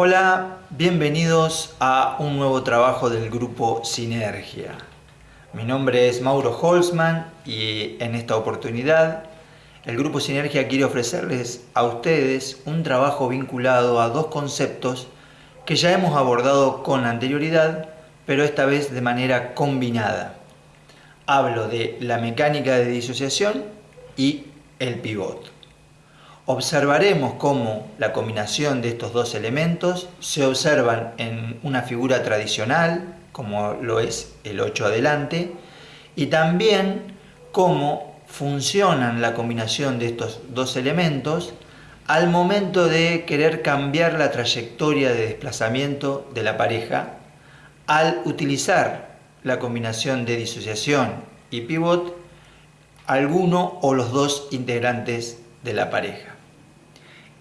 Hola, bienvenidos a un nuevo trabajo del grupo Sinergia. Mi nombre es Mauro Holzman y en esta oportunidad el grupo Sinergia quiere ofrecerles a ustedes un trabajo vinculado a dos conceptos que ya hemos abordado con anterioridad, pero esta vez de manera combinada. Hablo de la mecánica de disociación y el pivot. Observaremos cómo la combinación de estos dos elementos se observan en una figura tradicional, como lo es el 8 adelante, y también cómo funcionan la combinación de estos dos elementos al momento de querer cambiar la trayectoria de desplazamiento de la pareja al utilizar la combinación de disociación y pivot alguno o los dos integrantes de la pareja.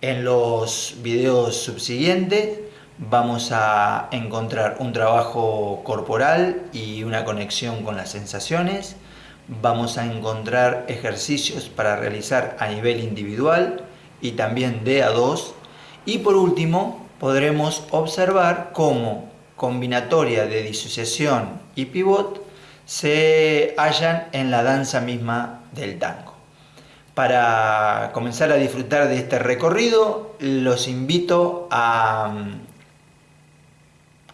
En los videos subsiguientes vamos a encontrar un trabajo corporal y una conexión con las sensaciones. Vamos a encontrar ejercicios para realizar a nivel individual y también de a dos. Y por último, podremos observar cómo combinatoria de disociación y pivot se hallan en la danza misma del tango. Para comenzar a disfrutar de este recorrido, los invito a mm,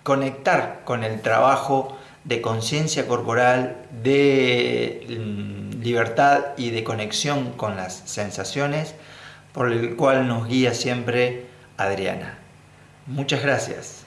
conectar con el trabajo de conciencia corporal, de mm, libertad y de conexión con las sensaciones, por el cual nos guía siempre Adriana. Muchas gracias.